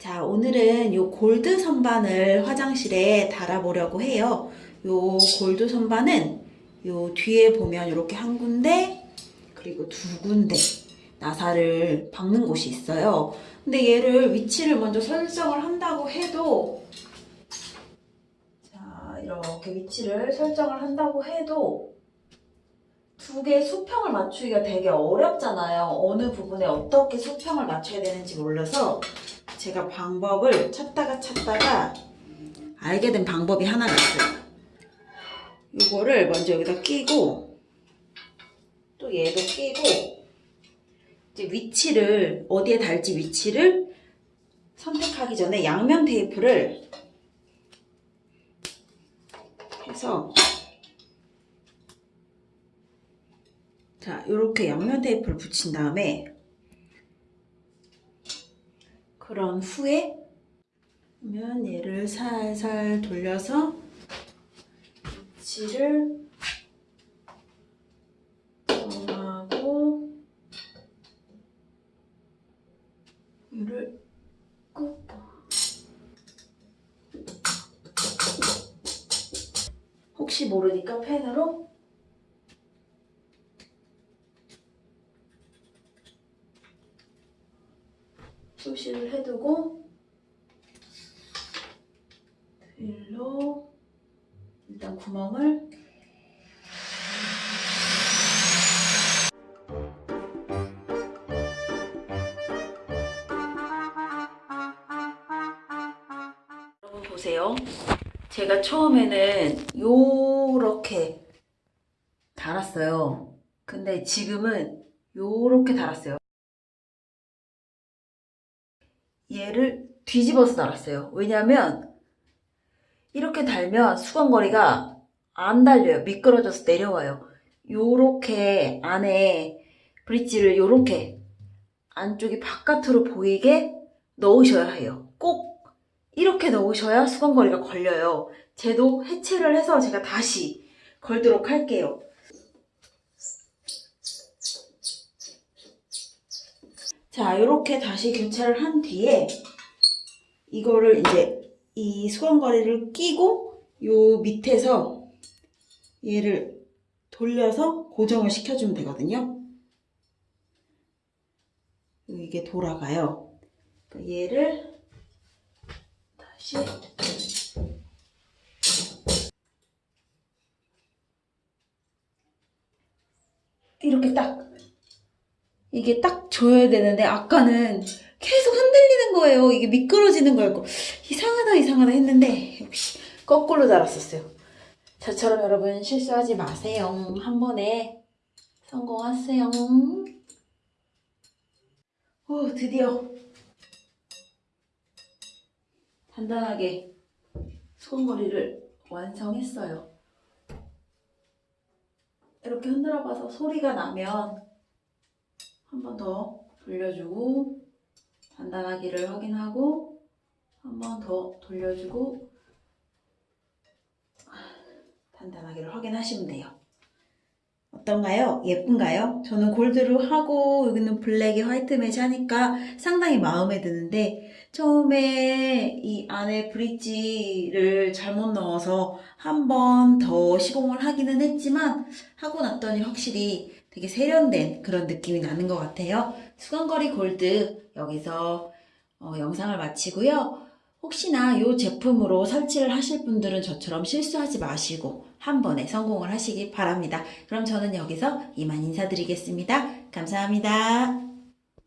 자, 오늘은 요 골드 선반을 화장실에 달아보려고 해요. 요 골드 선반은 요 뒤에 보면 이렇게 한 군데, 그리고 두 군데 나사를 박는 곳이 있어요. 근데 얘를 위치를 먼저 설정을 한다고 해도, 자, 이렇게 위치를 설정을 한다고 해도, 두 개의 수평을 맞추기가 되게 어렵잖아요. 어느 부분에 어떻게 수평을 맞춰야 되는지 몰라서 제가 방법을 찾다가 찾다가 알게 된 방법이 하나가 있어요. 이거를 먼저 여기다 끼고 또 얘도 끼고 이제 위치를 어디에 달지 위치를 선택하기 전에 양면 테이프를 해서 자 이렇게 양면 테이프를 붙인 다음에 그런 후에 그러면 얘를 살살 돌려서 위치를 정하고 얘를 꾹 혹시 모르니까 펜으로 표시를 해두고 드릴로 일단 구멍을 여러분 보세요. 제가 처음에는 요렇게 달았어요. 근데 지금은 요렇게 달았어요. 얘를 뒤집어서 달았어요. 왜냐면 이렇게 달면 수건거리가 안 달려요. 미끄러져서 내려와요. 요렇게 안에 브릿지를 요렇게 안쪽이 바깥으로 보이게 넣으셔야 해요. 꼭 이렇게 넣으셔야 수건거리가 걸려요. 쟤도 해체를 해서 제가 다시 걸도록 할게요. 자, 이렇게 다시 교체를 한 뒤에 이거를 이제 이 수건거리를 끼고 요 밑에서 얘를 돌려서 고정을 시켜주면 되거든요. 이게 돌아가요. 그러니까 얘를 다시 이렇게 딱 이게 딱 줘야 되는데 아까는 계속 흔들리는 거예요. 이게 미끄러지는 거였고 이상하다 이상하다 했는데 역시 거꾸로 달았었어요. 저처럼 여러분 실수하지 마세요. 한 번에 성공하세요. 오 드디어 단단하게 소금머리를 완성했어요. 이렇게 흔들어 봐서 소리가 나면 한 번 더 돌려주고 단단하기를 확인하고 한 번 더 돌려주고 단단하기를 확인하시면 돼요. 어떤가요? 예쁜가요? 저는 골드로 하고 여기는 블랙에 화이트 매치 하니까 상당히 마음에 드는데 처음에 이 안에 브릿지를 잘못 넣어서 한 번 더 시공을 하기는 했지만 하고 났더니 확실히 되게 세련된 그런 느낌이 나는 것 같아요. 수건거리 골드 여기서 어, 영상을 마치고요. 혹시나 이 제품으로 설치를 하실 분들은 저처럼 실수하지 마시고 한 번에 성공을 하시기 바랍니다. 그럼 저는 여기서 이만 인사드리겠습니다. 감사합니다.